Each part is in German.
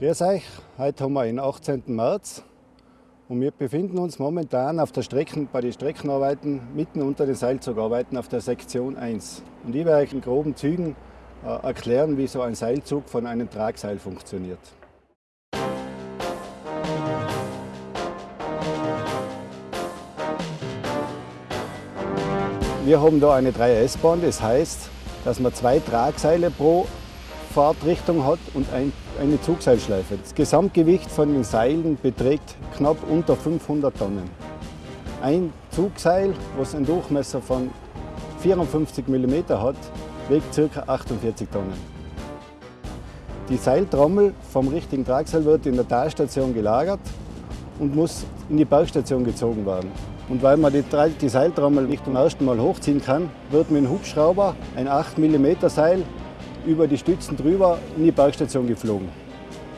Grüß euch, heute haben wir den 18. März und wir befinden uns momentan auf der Strecken, bei den Streckenarbeiten mitten unter den Seilzugarbeiten auf der Sektion 1. Und ich werde euch in groben Zügen äh, erklären, wie so ein Seilzug von einem Tragseil funktioniert. Wir haben da eine 3S-Bahn, das heißt, dass man zwei Tragseile pro Fahrtrichtung hat und ein, eine Zugseilschleife. Das Gesamtgewicht von den Seilen beträgt knapp unter 500 Tonnen. Ein Zugseil, was einen Durchmesser von 54 mm hat, wiegt ca. 48 Tonnen. Die Seiltrommel vom richtigen Tragseil wird in der Talstation gelagert und muss in die Bergstation gezogen werden. Und weil man die, die Seiltrommel nicht zum ersten Mal hochziehen kann, wird mit einem Hubschrauber ein 8 mm Seil über die Stützen drüber in die Bergstation geflogen.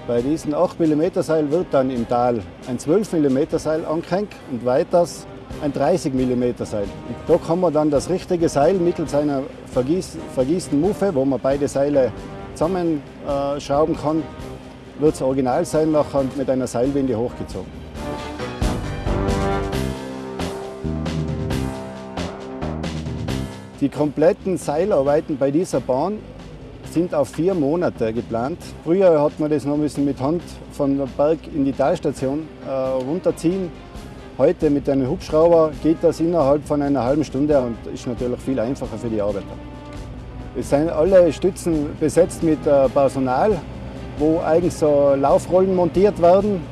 Bei diesem 8 mm Seil wird dann im Tal ein 12 mm Seil angehängt und weiters ein 30 mm Seil. Da kann man dann das richtige Seil mittels einer vergieß, vergießten Muffe, wo man beide Seile zusammenschrauben kann, wird das Originalseil nachher mit einer Seilwinde hochgezogen. Die kompletten Seilarbeiten bei dieser Bahn sind auf vier Monate geplant. Früher hat man das noch müssen mit Hand von der Berg in die Talstation äh, runterziehen. Heute mit einem Hubschrauber geht das innerhalb von einer halben Stunde und ist natürlich viel einfacher für die Arbeiter. Es sind alle Stützen besetzt mit äh, Personal, wo eigentlich so Laufrollen montiert werden,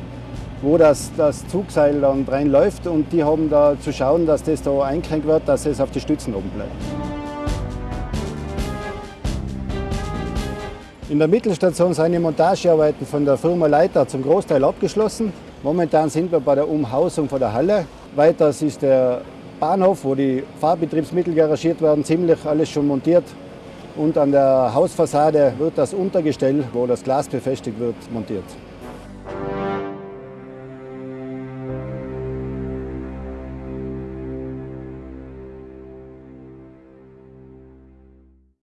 wo das, das Zugseil dann reinläuft und die haben da zu schauen, dass das da eingehängt wird, dass es auf die Stützen oben bleibt. In der Mittelstation sind die Montagearbeiten von der Firma Leiter zum Großteil abgeschlossen. Momentan sind wir bei der Umhausung von der Halle. Weiters ist der Bahnhof, wo die Fahrbetriebsmittel garagiert werden, ziemlich alles schon montiert. Und an der Hausfassade wird das Untergestell, wo das Glas befestigt wird, montiert.